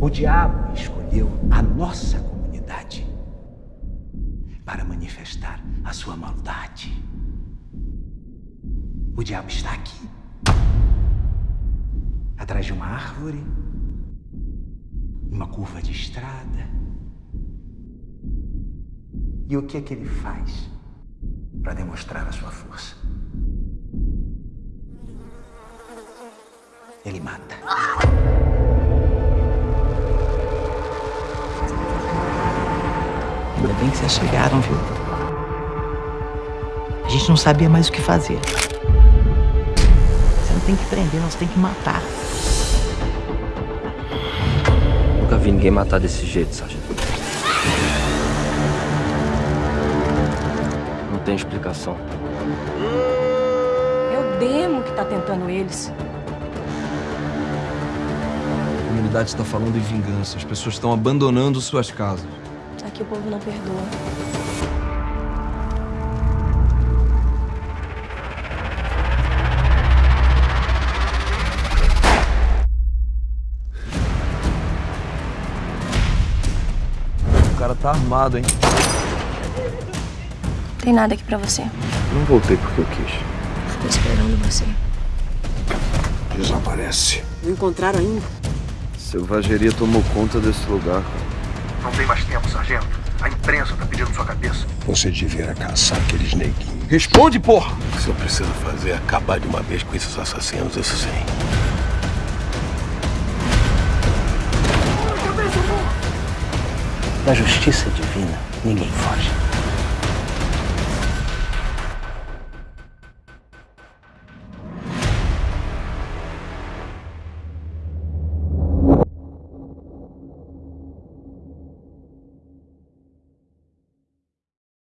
O diabo escolheu a nossa comunidade para manifestar a sua maldade. O diabo está aqui, atrás de uma árvore, uma curva de estrada. E o que é que ele faz para demonstrar a sua força? Ele mata. Ainda bem que vocês chegaram, viu? A gente não sabia mais o que fazer. Você não tem que prender, nós tem que matar. Nunca vi ninguém matar desse jeito, sargento. Não tem explicação. É o demo que tá tentando eles. A comunidade está falando em vingança. As pessoas estão abandonando suas casas. Aqui o povo não perdoa. O cara tá armado, hein? Tem nada aqui pra você. Não voltei porque eu quis. Tô esperando você. Desaparece. Não encontraram ainda? Selvageria tomou conta desse lugar, cara. Não tem mais tempo, sargento. A imprensa tá pedindo sua cabeça. Você devia caçar aqueles neguinhos. Responde, porra! O que você precisa fazer é acabar de uma vez com esses assassinos, isso sim. Da justiça divina, ninguém foge.